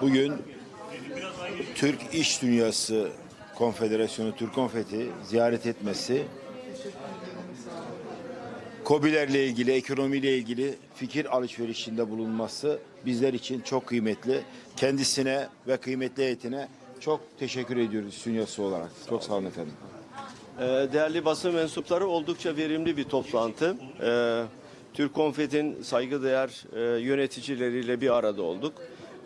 Bugün Türk İş Dünyası Konfederasyonu Türk Konfeti ziyaret etmesi KOBİ'lerle ilgili, ekonomiyle ilgili fikir alışverişinde bulunması bizler için çok kıymetli. Kendisine ve kıymetli heyetine çok teşekkür ediyoruz İş Dünyası olarak. Çok sağ olun efendim. Ee, Değerli basın mensupları oldukça verimli bir toplantı. Ee, Türk Konfet'in saygıdeğer e, yöneticileriyle bir arada olduk.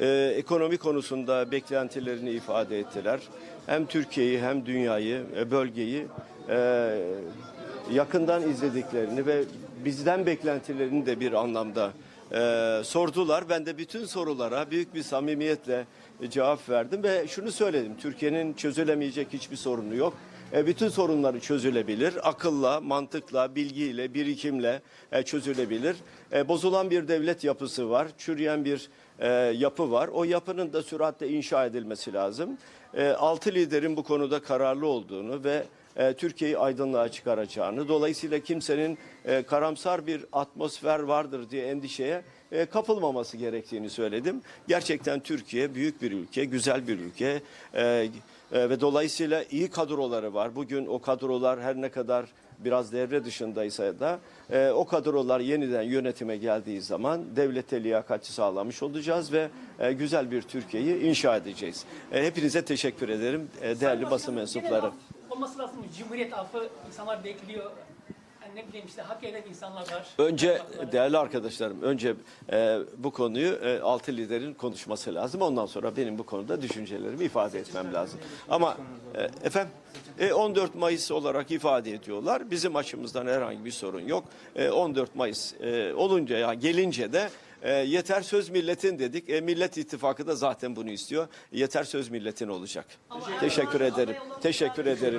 Ee, Ekonomi konusunda beklentilerini ifade ettiler. Hem Türkiye'yi hem dünyayı, e, bölgeyi e, yakından izlediklerini ve bizden beklentilerini de bir anlamda e, sordular. Ben de bütün sorulara büyük bir samimiyetle cevap verdim ve şunu söyledim. Türkiye'nin çözülemeyecek hiçbir sorunu yok. E, bütün sorunları çözülebilir. Akılla, mantıkla, bilgiyle, birikimle e, çözülebilir. E, bozulan bir devlet yapısı var. Çürüyen bir yapı var. O yapının da süratle inşa edilmesi lazım. Altı liderin bu konuda kararlı olduğunu ve e, Türkiye'yi aydınlığa çıkaracağını, dolayısıyla kimsenin e, karamsar bir atmosfer vardır diye endişeye e, kapılmaması gerektiğini söyledim. Gerçekten Türkiye büyük bir ülke, güzel bir ülke e, e, ve dolayısıyla iyi kadroları var. Bugün o kadrolar her ne kadar biraz devre dışındaysa da e, o kadrolar yeniden yönetime geldiği zaman devlete liyakati sağlamış olacağız ve e, güzel bir Türkiye'yi inşa edeceğiz. E, hepinize teşekkür ederim e, değerli basın mensupları. Olması lazım? Cumhuriyet affı insanlar bekliyor. Yani ne bileyim işte hak eden insanlar var. Önce Hakları- değerli arkadaşlarım, önce e, bu konuyu e, altı liderin konuşması lazım. Ondan sonra benim bu konuda düşüncelerimi ifade etmem lazım. Ama e, efendim e, 14 Mayıs olarak ifade ediyorlar. Bizim açımızdan herhangi bir sorun yok. E, 14 Mayıs e, olunca ya gelince de e, yeter söz milletin dedik. E, Millet İttifakı da zaten bunu istiyor. Yeter söz milletin olacak. Teşekkür ederim. Teşekkür ederim.